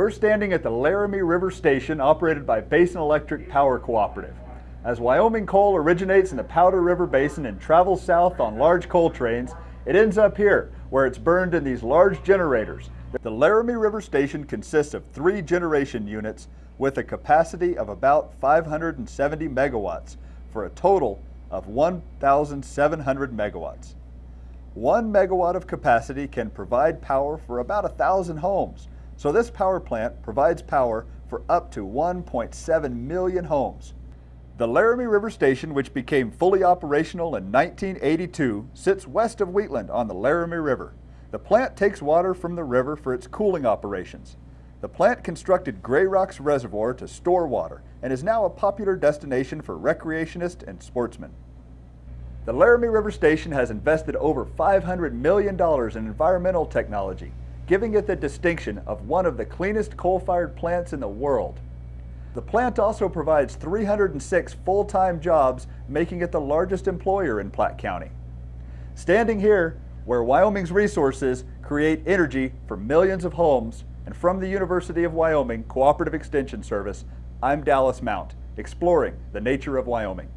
We're standing at the Laramie River Station operated by Basin Electric Power Cooperative. As Wyoming coal originates in the Powder River Basin and travels south on large coal trains, it ends up here, where it's burned in these large generators. The Laramie River Station consists of three generation units with a capacity of about 570 megawatts for a total of 1,700 megawatts. One megawatt of capacity can provide power for about a thousand homes, so this power plant provides power for up to 1.7 million homes. The Laramie River Station, which became fully operational in 1982, sits west of Wheatland on the Laramie River. The plant takes water from the river for its cooling operations. The plant constructed Grayrocks Reservoir to store water and is now a popular destination for recreationists and sportsmen. The Laramie River Station has invested over $500 million in environmental technology, giving it the distinction of one of the cleanest coal-fired plants in the world. The plant also provides 306 full-time jobs, making it the largest employer in Platte County. Standing here, where Wyoming's resources create energy for millions of homes, and from the University of Wyoming Cooperative Extension Service, I'm Dallas Mount, exploring the nature of Wyoming.